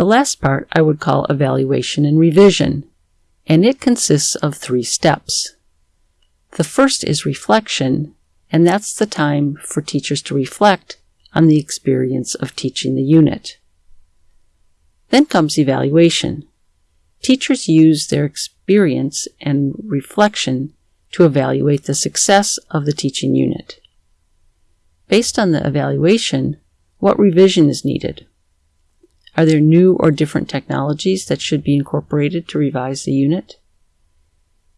The last part I would call evaluation and revision, and it consists of three steps. The first is reflection, and that's the time for teachers to reflect on the experience of teaching the unit. Then comes evaluation. Teachers use their experience and reflection to evaluate the success of the teaching unit. Based on the evaluation, what revision is needed? Are there new or different technologies that should be incorporated to revise the unit?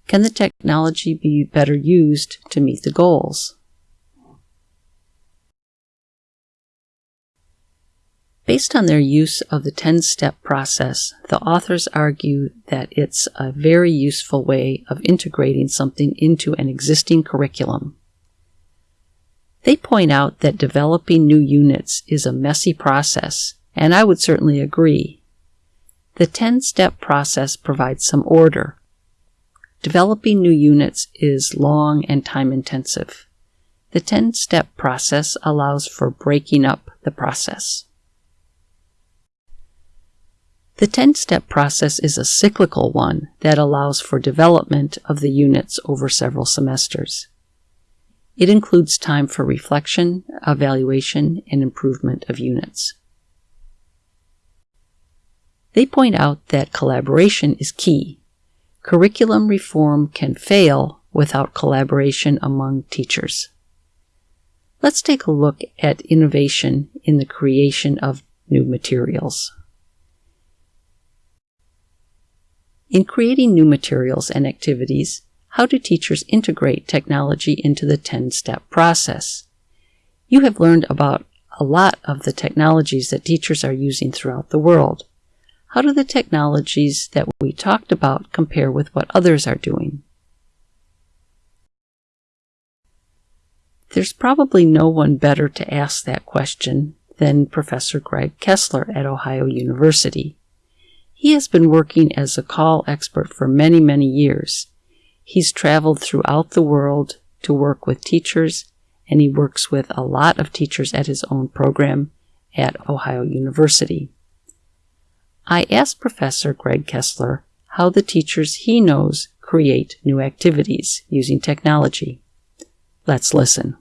Can the technology be better used to meet the goals? Based on their use of the 10 step process, the authors argue that it's a very useful way of integrating something into an existing curriculum. They point out that developing new units is a messy process, and I would certainly agree. The 10 step process provides some order. Developing new units is long and time intensive. The 10 step process allows for breaking up the process. The 10 step process is a cyclical one that allows for development of the units over several semesters. It includes time for reflection, evaluation, and improvement of units. They point out that collaboration is key. Curriculum reform can fail without collaboration among teachers. Let's take a look at innovation in the creation of new materials. In creating new materials and activities, how do teachers integrate technology into the 10-step process? You have learned about a lot of the technologies that teachers are using throughout the world. How do the technologies that we talked about compare with what others are doing? There's probably no one better to ask that question than Professor Greg Kessler at Ohio University. He has been working as a CALL expert for many, many years. He's traveled throughout the world to work with teachers, and he works with a lot of teachers at his own program at Ohio University. I asked Professor Greg Kessler how the teachers he knows create new activities using technology. Let's listen.